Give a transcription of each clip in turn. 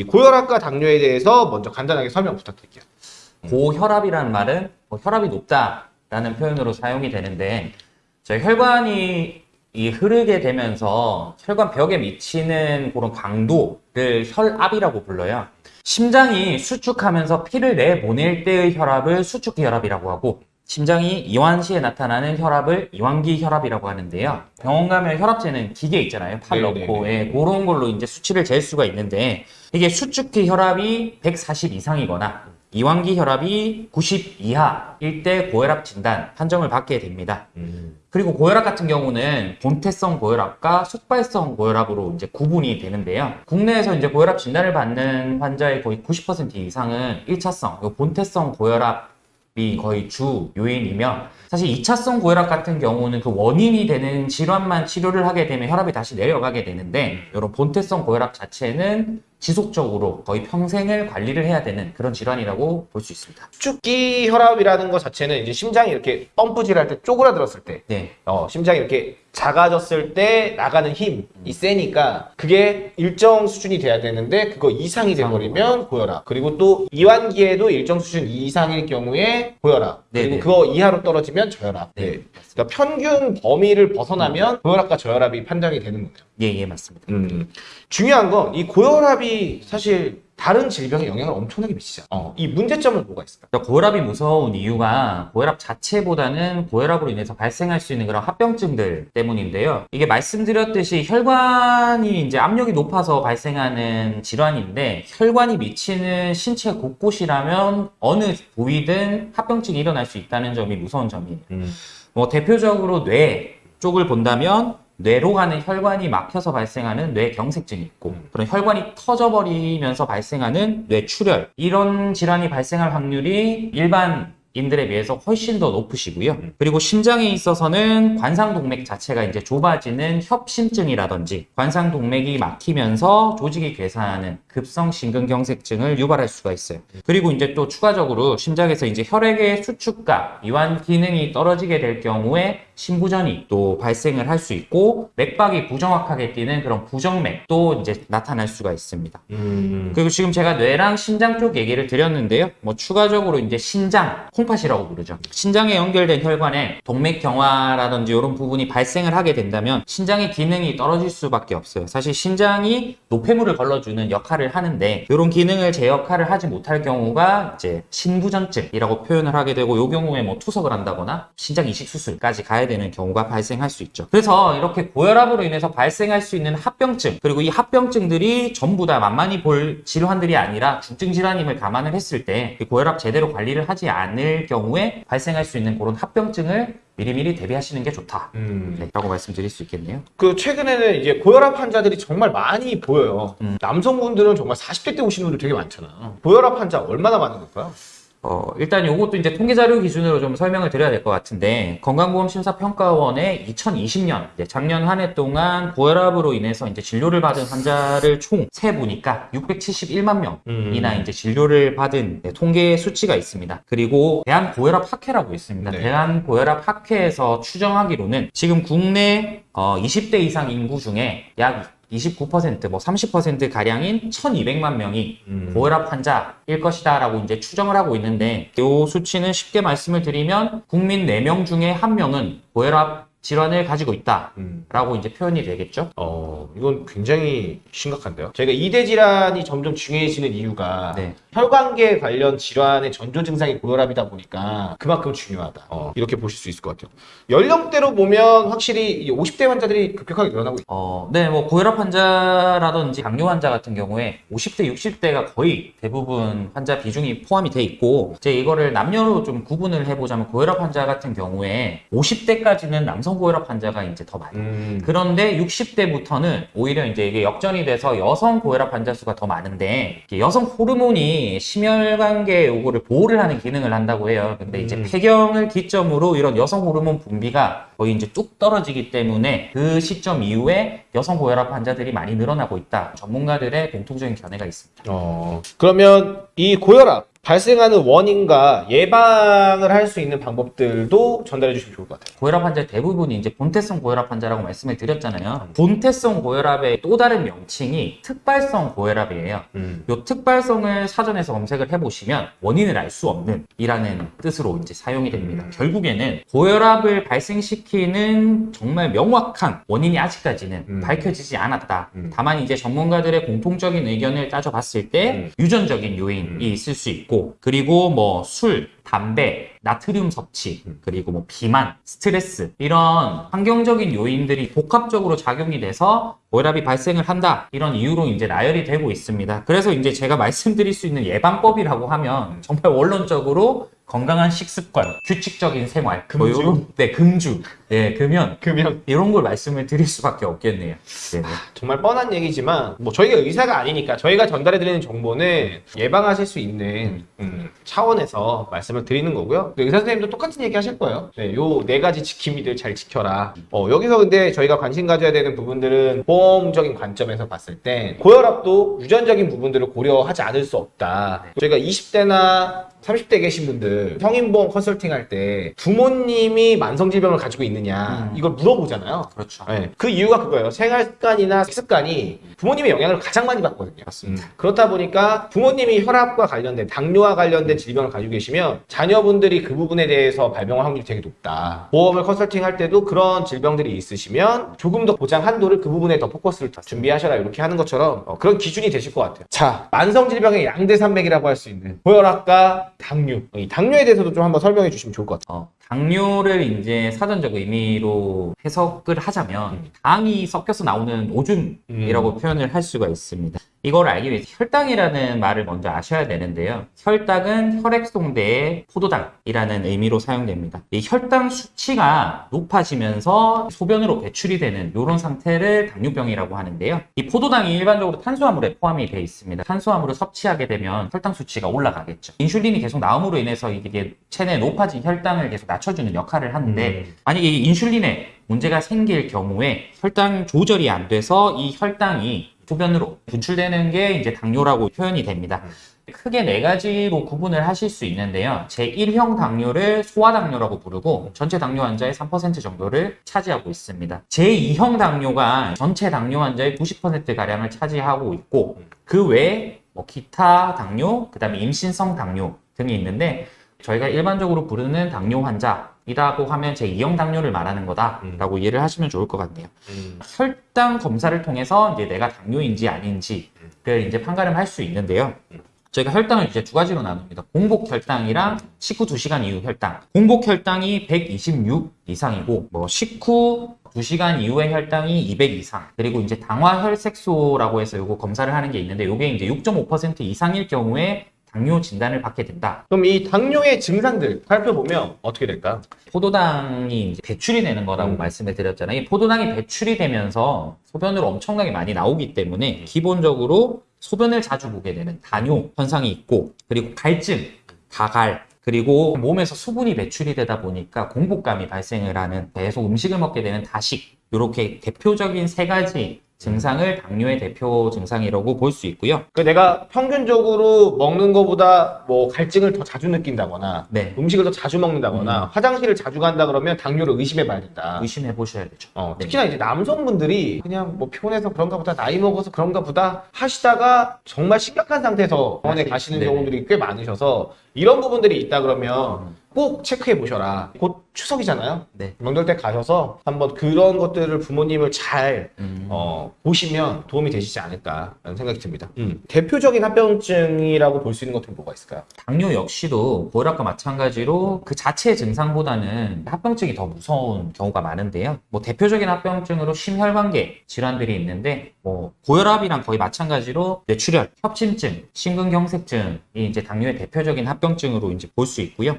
이 고혈압과 당뇨에 대해서 먼저 간단하게 설명 부탁드릴게요. 고혈압이라는 말은 뭐 혈압이 높다라는 표현으로 사용이 되는데 저희 혈관이 이 흐르게 되면서 혈관 벽에 미치는 그런 강도를 혈압이라고 불러요. 심장이 수축하면서 피를 내보낼 때의 혈압을 수축기 혈압이라고 하고 심장이 이완 시에 나타나는 혈압을 이완기 혈압이라고 하는데요. 병원 가면 혈압 재는 기계 있잖아요. 팔 네네네. 넣고 예, 그런 걸로 이제 수치를 잴 수가 있는데 이게 수축기 혈압이 140 이상이거나 이완기 혈압이 90 이하일 때 고혈압 진단 판정을 받게 됩니다. 그리고 고혈압 같은 경우는 본태성 고혈압과 속발성 고혈압으로 이제 구분이 되는데요. 국내에서 이제 고혈압 진단을 받는 환자의 거의 90% 이상은 1차성, 요 본태성 고혈압 이 거의 주 요인이며 사실 2차성 고혈압 같은 경우는 그 원인이 되는 질환만 치료를 하게 되면 혈압이 다시 내려가게 되는데 이런 본태성 고혈압 자체는 지속적으로 거의 평생을 관리를 해야 되는 그런 질환이라고 볼 수 있습니다. 축기 혈압이라는 것 자체는 이제 심장이 이렇게 펌프질할 때 쪼그라들었을 때 네. 어, 심장이 이렇게 작아졌을 때 나가는 힘이 세니까 그게 일정 수준이 돼야 되는데 그거 이상이 돼버리면 고혈압 그리고 또 이완기에도 일정 수준 이상일 경우에 고혈압 그리고. 그거 이하로 떨어지면 저혈압 네, 네. 그러니까 평균 범위를 벗어나면 고혈압과 저혈압이 판정이 되는 거예요 예, 예, 맞습니다. 음. 중요한 건 이 고혈압이 사실 다른 질병에 영향을 엄청나게 미치잖아 어, 이 문제점은 뭐가 있을까? 그러니까 고혈압이 무서운 이유가 고혈압 자체보다는 고혈압으로 인해서 발생할 수 있는 그런 합병증들 때문인데요. 이게 말씀드렸듯이 혈관이 이제 압력이 높아서 발생하는 질환인데 혈관이 미치는 신체 곳곳이라면 어느 부위든 합병증이 일어날 수 있다는 점이 무서운 점이에요. 뭐 대표적으로 뇌 쪽을 본다면 뇌로 가는 혈관이 막혀서 발생하는 뇌경색증이 있고 그런 혈관이 터져버리면서 발생하는 뇌출혈 이런 질환이 발생할 확률이 일반 인들에 비해서 훨씬 더 높으시고요. 그리고 심장에 있어서는 관상동맥 자체가 이제 좁아지는 협심증이라든지 관상동맥이 막히면서 조직이 괴사하는 급성 심근경색증을 유발할 수가 있어요. 그리고 이제 또 추가적으로 심장에서 이제 혈액의 수축과 이완 기능이 떨어지게 될 경우에 심부전이 또 발생을 할 수 있고 맥박이 부정확하게 뛰는 그런 부정맥도 이제 나타날 수가 있습니다. 음. 그리고 지금 제가 뇌랑 심장 쪽 얘기를 드렸는데요. 뭐 추가적으로 이제 신장, 콩팥이라고 부르죠. 신장에 연결된 혈관에 동맥 경화라든지 이런 부분이 발생을 하게 된다면 신장의 기능이 떨어질 수밖에 없어요. 사실 신장이 노폐물을 걸러주는 역할을 하는데 이런 기능을 제 역할을 하지 못할 경우가 이제 신부전증이라고 표현을 하게 되고 이 경우에 뭐 투석을 한다거나 신장 이식 수술까지 가야 되는 경우가 발생할 수 있죠. 그래서 이렇게 고혈압으로 인해서 발생할 수 있는 합병증 그리고 이 합병증들이 전부 다 만만히 볼 질환들이 아니라 중증 질환임을 감안을 했을 때이 고혈압 제대로 관리를 하지 않을 경우에 발생할 수 있는 그런 합병증을 미리미리 대비하시는 게 좋다. 음. 네, 라고 말씀드릴 수 있겠네요. 그 최근에는 이제 고혈압 환자들이 정말 많이 보여요. 음. 남성분들은 정말 40대 때 오시는 분들 되게 많잖아. 고혈압 환자 얼마나 많은 걸까요? 어, 일단 요것도 이제 통계 자료 기준으로 좀 설명을 드려야 될 것 같은데, 건강보험심사평가원의 2020년, 이제 작년 한 해 동안 고혈압으로 인해서 이제 진료를 받은 환자를 총 세보니까 671만 명이나 음. 이제 진료를 받은 네, 통계 수치가 있습니다. 그리고 대한고혈압학회라고 있습니다. 네. 대한고혈압학회에서 추정하기로는 지금 국내 어, 20대 이상 인구 중에 약 29%, 뭐 30% 가량인 1,200만 명이 음. 고혈압 환자일 것이다 라고 이제 추정을 하고 있는데 이 수치는 쉽게 말씀을 드리면 국민 4명 중에 1명은 고혈압 질환을 가지고 있다라고 음. 이제 표현이 되겠죠. 어, 이건 굉장히 심각한데요. 저희가 이대 질환이 점점 중요해지는 이유가 네. 혈관계 관련 질환의 전조 증상이 고혈압이다 보니까 그만큼 중요하다. 어, 이렇게 보실 수 있을 것 같아요. 연령대로 보면 확실히 이 50대 환자들이 급격하게 늘어나고 있어요. 어, 네, 뭐 고혈압 환자라든지 당뇨 환자 같은 경우에 50대, 60대가 거의 대부분 환자 비중이 포함이 돼 있고 이제 이거를 남녀로 좀 구분을 해보자면 고혈압 환자 같은 경우에 50대까지는 남성 고혈압 환자가 이제 더 많아요. 음. 그런데 60대부터는 오히려 이제 이게 역전이 돼서 여성 고혈압 환자 수가 더 많은데 여성 호르몬이 심혈관계 요거를 보호를 하는 기능을 한다고 해요. 근데 이제 음. 폐경을 기점으로 이런 여성 호르몬 분비가 거의 이제 뚝 떨어지기 때문에 그 시점 이후에 여성 고혈압 환자들이 많이 늘어나고 있다. 전문가들의 공통적인 견해가 있습니다. 어, 그러면 이 고혈압 발생하는 원인과 예방을 할 수 있는 방법들도 전달해 주시면 좋을 것 같아요. 고혈압 환자 대부분이 이제 본태성 고혈압 환자라고 말씀을 드렸잖아요. 본태성 고혈압의 또 다른 명칭이 특발성 고혈압이에요. 음. 요 특발성을 사전에서 검색을 해보시면 원인을 알 수 없는 이라는 뜻으로 이제 사용이 됩니다. 결국에는 고혈압을 발생시키 는 정말 명확한 원인이 아직까지는 음. 밝혀지지 않았다. 음. 다만 이제 전문가들의 공통적인 의견을 따져봤을 때 음. 유전적인 요인이 있을 수 있고 그리고 뭐 술, 담배, 나트륨 섭취, 음. 그리고 뭐 비만, 스트레스 이런 환경적인 요인들이 복합적으로 작용이 돼서 고혈압이 발생을 한다 이런 이유로 이제 나열이 되고 있습니다. 그래서 이제 제가 말씀드릴 수 있는 예방법이라고 하면 정말 원론적으로 건강한 식습관, 규칙적인 생활, 뭐 금주? 요런- 네 금주, 네 금연 그러면 이런 걸 말씀을 드릴 수밖에 없겠네요. 네. 정말 뻔한 얘기지만 뭐 저희가 의사가 아니니까 저희가 전달해 드리는 정보는 예방하실 수 있는 음, 차원에서 말씀을 드리는 거고요. 의사 선생님도 똑같은 얘기 하실 거예요. 네, 요 네 가지 지킴이들 잘 지켜라. 어, 여기서 근데 저희가 관심 가져야 되는 부분들은 보험적인 관점에서 봤을 때 고혈압도 유전적인 부분들을 고려하지 않을 수 없다. 저희가 20대나 30대 계신 분들 성인보험 컨설팅 할 때 부모님이 만성질병을 가지고 있 느냐 음. 이걸 물어보잖아요. 그렇죠. 네. 그 이유가 그거예요. 생활 습관이나 식습관이 부모님의 영향을 가장 많이 받거든요. 맞습니다. 음. 그렇다 보니까 부모님이 혈압과 관련된 당뇨와 관련된 질병을 가지고 계시면 자녀분들이 그 부분에 대해서 발병할 확률이 되게 높다. 보험을 컨설팅 할 때도 그런 질병들이 있으시면 조금 더 보장 한도를 그 부분에 더 포커스를 준비하셔라 이렇게 하는 것처럼 어, 그런 기준이 되실 것 같아요. 자, 만성 질병의 양대 산맥이라고 할 수 있는 고혈압과 당뇨. 이 당뇨에 대해서도 좀 한번 설명해 주시면 좋을 것 같아요. 어, 당뇨를 이제 사전적 의미로 해석을 하자면 음. 당이 섞여서 나오는 오줌이라고 표현을 할 수가 있습니다. 이걸 알기 위해서 혈당이라는 말을 먼저 아셔야 되는데요. 혈당은 혈액송대의 포도당이라는 의미로 사용됩니다. 이 혈당 수치가 높아지면서 소변으로 배출이 되는 이런 상태를 당뇨병이라고 하는데요. 이 포도당이 일반적으로 탄수화물에 포함이 되어 있습니다. 탄수화물을 섭취하게 되면 혈당 수치가 올라가겠죠. 인슐린이 계속 나옴으로 인해서 이게 체내 높아진 혈당을 계속 낮춰주는 역할을 하는데 음. 만약에 이 인슐린에 문제가 생길 경우에 혈당 조절이 안 돼서 이 혈당이 소변으로 분출되는 게 이제 당뇨라고 표현이 됩니다. 크게 네 가지로 구분을 하실 수 있는데요. 제1형 당뇨를 소아당뇨라고 부르고 전체 당뇨 환자의 3% 정도를 차지하고 있습니다. 제2형 당뇨가 전체 당뇨 환자의 90%가량을 차지하고 있고 그 외에 뭐 기타 당뇨, 그 다음에 임신성 당뇨 등이 있는데 저희가 일반적으로 부르는 당뇨 환자 이라고 하면 제 2형 당뇨를 말하는 거다라고 이해를 하시면 좋을 것 같네요. 혈당 검사를 통해서 이제 내가 당뇨인지 아닌지를 이제 판가름 할 수 있는데요. 저희가 혈당을 이제 두 가지로 나눕니다. 공복 혈당이랑 식후 2시간 이후 혈당. 공복 혈당이 126 이상이고 뭐 식후 2시간 이후의 혈당이 200 이상. 그리고 이제 당화 혈색소라고 해서 요거 검사를 하는 게 있는데 요게 이제 6.5% 이상일 경우에 당뇨 진단을 받게 된다. 그럼 이 당뇨의 증상들 살펴보면 어떻게 될까요? 포도당이 이제 배출이 되는 거라고 음. 말씀을 드렸잖아요. 이 포도당이 배출이 되면서 소변으로 엄청나게 많이 나오기 때문에 기본적으로 소변을 자주 보게 되는 다뇨 현상이 있고 그리고 갈증, 가갈 그리고 몸에서 수분이 배출이 되다 보니까 공복감이 발생을 하는 계속 음식을 먹게 되는 다식 이렇게 대표적인 세 가지 증상을 당뇨의 대표 증상이라고 볼 수 있고요. 그 내가 평균적으로 먹는 것보다 뭐 갈증을 더 자주 느낀다거나 네, 음식을 더 자주 먹는다거나 화장실을 자주 간다 그러면 당뇨를 의심해 봐야 된다. 의심해 보셔야 되죠. 어, 네. 특히나 이제 남성분들이 그냥 뭐 피곤해서 그런가 보다 나이 먹어서 그런가 보다 하시다가 정말 심각한 상태에서 병원에 맞습니다. 가시는 네네. 경우들이 꽤 많으셔서 이런 부분들이 있다 그러면 꼭 체크해 보셔라. 곧 추석이잖아요. 네. 명절 때 가셔서 한번 그런 것들을 부모님을 잘 음. 어, 보시면 도움이 되시지 않을까라는 생각이 듭니다. 대표적인 합병증이라고 볼 수 있는 것들은 뭐가 있을까요? 당뇨 역시도 고혈압과 마찬가지로 그 자체 증상보다는 합병증이 더 무서운 경우가 많은데요. 뭐 대표적인 합병증으로 심혈관계 질환들이 있는데 뭐 고혈압이랑 거의 마찬가지로 뇌출혈, 협심증, 심근경색증이 이제 당뇨의 대표적인 합병증으로 이제 볼 수 있고요.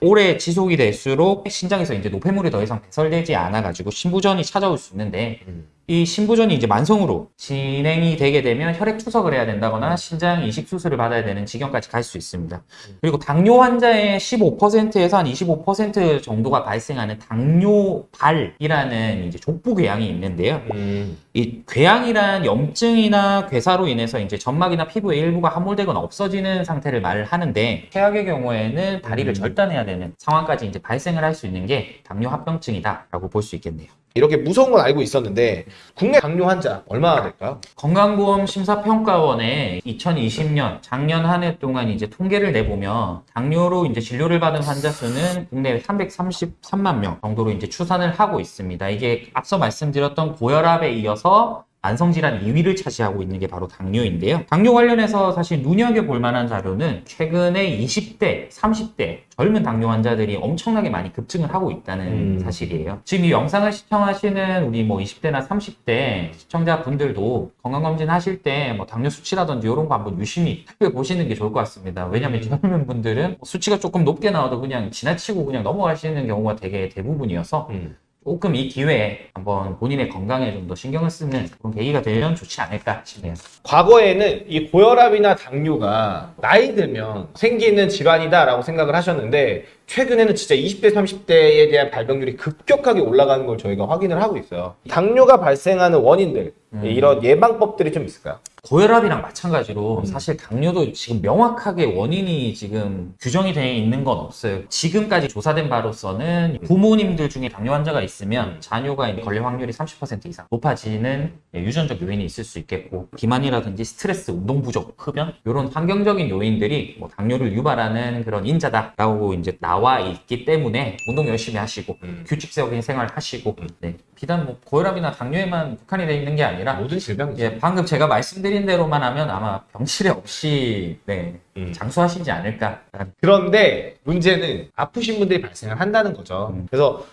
오래 지속이 될수록 신장에서 이제 노폐물이 더 이상 배설되지 않아 가지고 신부전이 찾아올 수 있는데 이 신부전이 이제 만성으로 진행이 되게 되면 혈액 투석을 해야 된다거나 신장 이식 수술을 받아야 되는 지경까지 갈 수 있습니다. 그리고 당뇨 환자의 15%에서 한 25% 정도가 발생하는 당뇨발이라는 이제 족부 궤양이 있는데요. 음. 이 궤양이란 염증이나 괴사로 인해서 이제 점막이나 피부의 일부가 함몰되거나 없어지는 상태를 말을 하는데 최악의 경우에는 다리를 음. 절단해야 되는 상황까지 이제 발생을 할 수 있는 게 당뇨 합병증이다라고 볼 수 있겠네요. 이렇게 무서운 건 알고 있었는데 국내 당뇨 환자 얼마나 될까요? 건강보험 심사평가원에 2020년 작년 한 해 동안 이제 통계를 내보면 당뇨로 이제 진료를 받은 환자 수는 국내 333만 명 정도로 이제 추산을 하고 있습니다. 이게 앞서 말씀드렸던 고혈압에 이어서 만성질환 2위를 차지하고 있는 게 바로 당뇨인데요. 당뇨 관련해서 사실 눈여겨볼 만한 자료는 최근에 20대, 30대 젊은 당뇨 환자들이 엄청나게 많이 급증을 하고 있다는 음. 사실이에요. 지금 이 영상을 시청하시는 우리 뭐 20대나 30대 시청자분들도 건강검진 하실 때 뭐 당뇨 수치라든지 이런 거 한번 유심히 살펴보시는 게 좋을 것 같습니다. 왜냐면 음. 젊은 분들은 수치가 조금 높게 나와도 그냥 지나치고 그냥 넘어가시는 경우가 되게 대부분이어서 음. 조금 이 기회에 한번 본인의 건강에 좀 더 신경을 쓰는 그런 계기가 되면 좋지 않을까 싶네요. 과거에는 이 고혈압이나 당뇨가 나이 들면 생기는 질환이다라고 생각을 하셨는데 최근에는 진짜 20대, 30대에 대한 발병률이 급격하게 올라가는 걸 저희가 확인을 하고 있어요. 당뇨가 발생하는 원인들, 음. 이런 예방법들이 좀 있을까요? 고혈압이랑 마찬가지로 음. 사실 당뇨도 지금 명확하게 원인이 지금 규정이 되어 있는 건 없어요. 지금까지 조사된 바로서는 부모님들 중에 당뇨 환자가 있으면 자녀가 걸릴 확률이 30% 이상 높아지는 예, 유전적 요인이 있을 수 있겠고 비만이라든지 스트레스, 운동 부족, 흡연 이런 환경적인 요인들이 뭐 당뇨를 유발하는 그런 인자다라고 이제 나와 있기 때문에 운동 열심히 하시고 음. 규칙적인 생활 하시고 네. 비단 뭐 고혈압이나 당뇨에만 국한이 되어 있는 게 아니라 모든 질병이죠. 예, 방금 제가 말씀드린 대로만 하면 아마 병실에 없이 네, 음. 장수하시지 않을까. 그런데 문제는 아프신 분들이 발생을 한다는 거죠. 음. 그래서